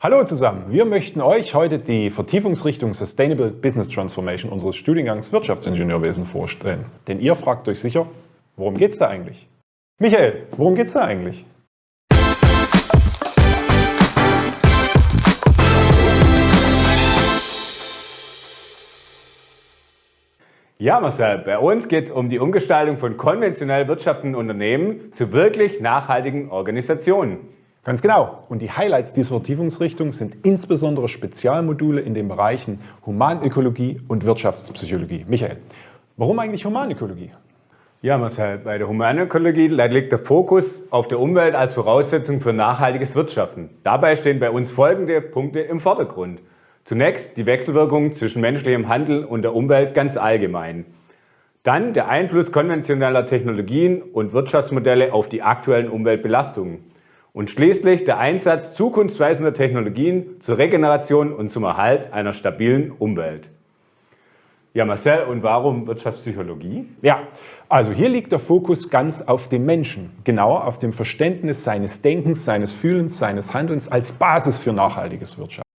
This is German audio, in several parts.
Hallo zusammen, wir möchten euch heute die Vertiefungsrichtung Sustainable Business Transformation unseres Studiengangs Wirtschaftsingenieurwesen vorstellen. Denn ihr fragt euch sicher, worum geht es da eigentlich? Michael, worum geht es da eigentlich? Ja, Marcel, bei uns geht es um die Umgestaltung von konventionell wirtschaftenden Unternehmen zu wirklich nachhaltigen Organisationen. Ganz genau. Und die Highlights dieser Vertiefungsrichtung sind insbesondere Spezialmodule in den Bereichen Humanökologie und Wirtschaftspsychologie. Michael, warum eigentlich Humanökologie? Ja, Marcel, bei der Humanökologie liegt der Fokus auf der Umwelt als Voraussetzung für nachhaltiges Wirtschaften. Dabei stehen bei uns folgende Punkte im Vordergrund. Zunächst die Wechselwirkung zwischen menschlichem Handel und der Umwelt ganz allgemein. Dann der Einfluss konventioneller Technologien und Wirtschaftsmodelle auf die aktuellen Umweltbelastungen. Und schließlich der Einsatz zukunftsweisender Technologien zur Regeneration und zum Erhalt einer stabilen Umwelt. Ja, Marcel, und warum Wirtschaftspsychologie? Ja, also hier liegt der Fokus ganz auf dem Menschen, genauer auf dem Verständnis seines Denkens, seines Fühlens, seines Handelns als Basis für nachhaltiges Wirtschaften.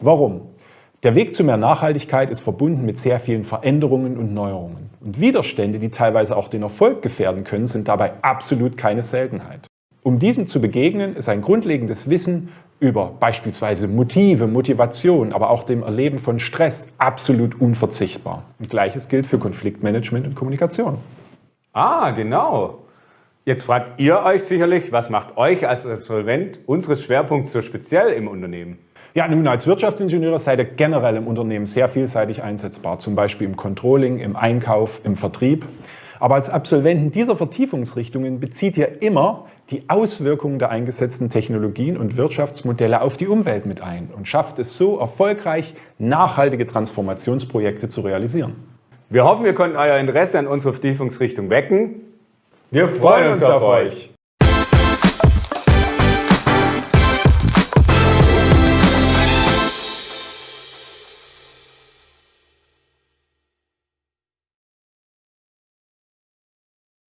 Warum? Der Weg zu mehr Nachhaltigkeit ist verbunden mit sehr vielen Veränderungen und Neuerungen. Und Widerstände, die teilweise auch den Erfolg gefährden können, sind dabei absolut keine Seltenheit. Um diesem zu begegnen, ist ein grundlegendes Wissen über beispielsweise Motive, Motivation, aber auch dem Erleben von Stress absolut unverzichtbar. Und gleiches gilt für Konfliktmanagement und Kommunikation. Ah, genau. Jetzt fragt ihr euch sicherlich, was macht euch als Absolvent unseres Schwerpunkts so speziell im Unternehmen? Ja, nun als Wirtschaftsingenieure seid ihr generell im Unternehmen sehr vielseitig einsetzbar, zum Beispiel im Controlling, im Einkauf, im Vertrieb. Aber als Absolventen dieser Vertiefungsrichtungen bezieht ihr immer die Auswirkungen der eingesetzten Technologien und Wirtschaftsmodelle auf die Umwelt mit ein und schafft es so erfolgreich, nachhaltige Transformationsprojekte zu realisieren. Wir hoffen, wir konnten euer Interesse an unserer Vertiefungsrichtung wecken. Wir freuen uns auf euch!